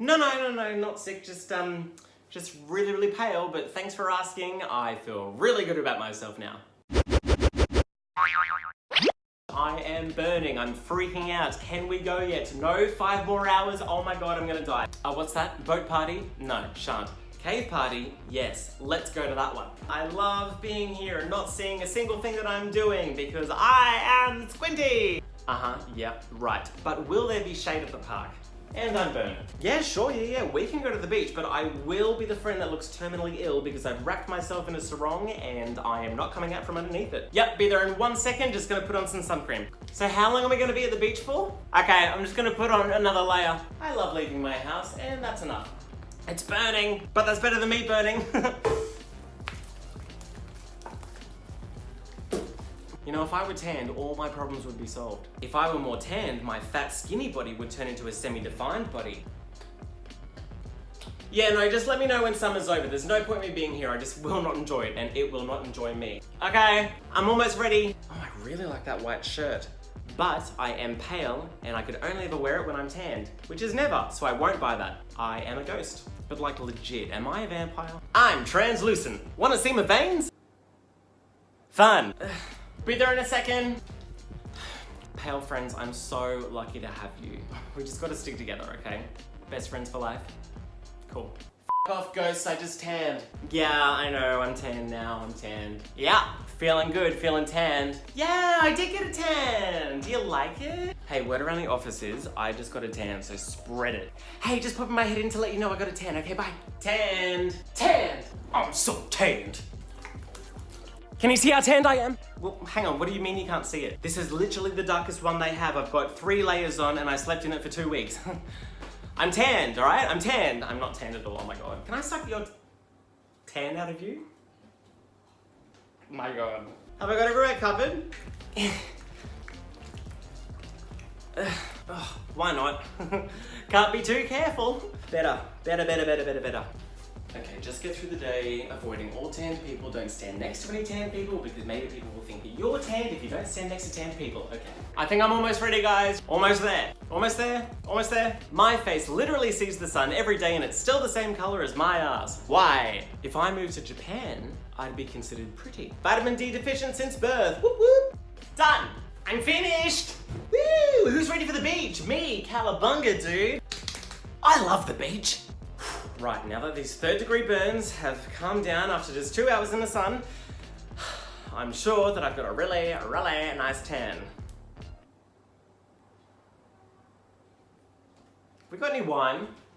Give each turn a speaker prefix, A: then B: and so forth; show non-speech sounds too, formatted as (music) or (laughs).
A: No, no, no, no, not sick, just, um, just really, really pale, but thanks for asking. I feel really good about myself now. I am burning, I'm freaking out. Can we go yet? No, five more hours, oh my god, I'm gonna die. Oh, what's that? Boat party? No, shan't. Cave party? Yes, let's go to that one. I love being here and not seeing a single thing that I'm doing because I am squinty. Uh-huh, yep, right. But will there be shade at the park? And I'm burning. Yeah, sure, yeah, yeah, we can go to the beach, but I will be the friend that looks terminally ill because I've wrapped myself in a sarong and I am not coming out from underneath it. Yep, be there in one second, just gonna put on some sun cream. So how long are we gonna be at the beach for? Okay, I'm just gonna put on another layer. I love leaving my house and that's enough. It's burning, but that's better than me burning. (laughs) You know, if I were tanned, all my problems would be solved. If I were more tanned, my fat, skinny body would turn into a semi-defined body. Yeah, no, just let me know when summer's over. There's no point me being here. I just will not enjoy it, and it will not enjoy me. Okay, I'm almost ready. Oh, I really like that white shirt. But I am pale, and I could only ever wear it when I'm tanned, which is never, so I won't buy that. I am a ghost. But like legit, am I a vampire? I'm translucent. Wanna see my veins? Fun. (sighs) Be there in a second. Pale friends, I'm so lucky to have you. We just gotta stick together, okay? Best friends for life. Cool. F off ghosts, I just tanned. Yeah, I know, I'm tanned now, I'm tanned. Yeah, feeling good, feeling tanned. Yeah, I did get a tan. Do you like it? Hey, word around the office is, I just got a tan, so spread it. Hey, just popping my head in to let you know I got a tan, okay, bye. Tanned, tanned. I'm so tanned. Can you see how tanned I am? Well, hang on, what do you mean you can't see it? This is literally the darkest one they have. I've got three layers on and I slept in it for two weeks. (laughs) I'm tanned, all right? I'm tanned. I'm not tanned at all, oh my God. Can I suck your tan out of you? My God. Have I got everywhere covered? oh, why not? (laughs) Can't be too careful. Better, better, better, better, better, better. Okay, just get through the day, avoiding all tanned people. Don't stand next to any tanned people because maybe people will think that you're tanned if you don't stand next to tanned people. Okay. I think I'm almost ready, guys. Almost there. Almost there. Almost there. My face literally sees the sun every day and it's still the same color as my ass. Why? If I moved to Japan, I'd be considered pretty. Vitamin D deficient since birth. Whoop whoop. Done. I'm finished. Woo! Who's ready for the beach? Me, Calabunga, dude. I love the beach. Right, now that these third degree burns have calmed down after just two hours in the sun, (sighs) I'm sure that I've got a really, really nice tan. We got any wine?